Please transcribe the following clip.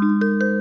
Música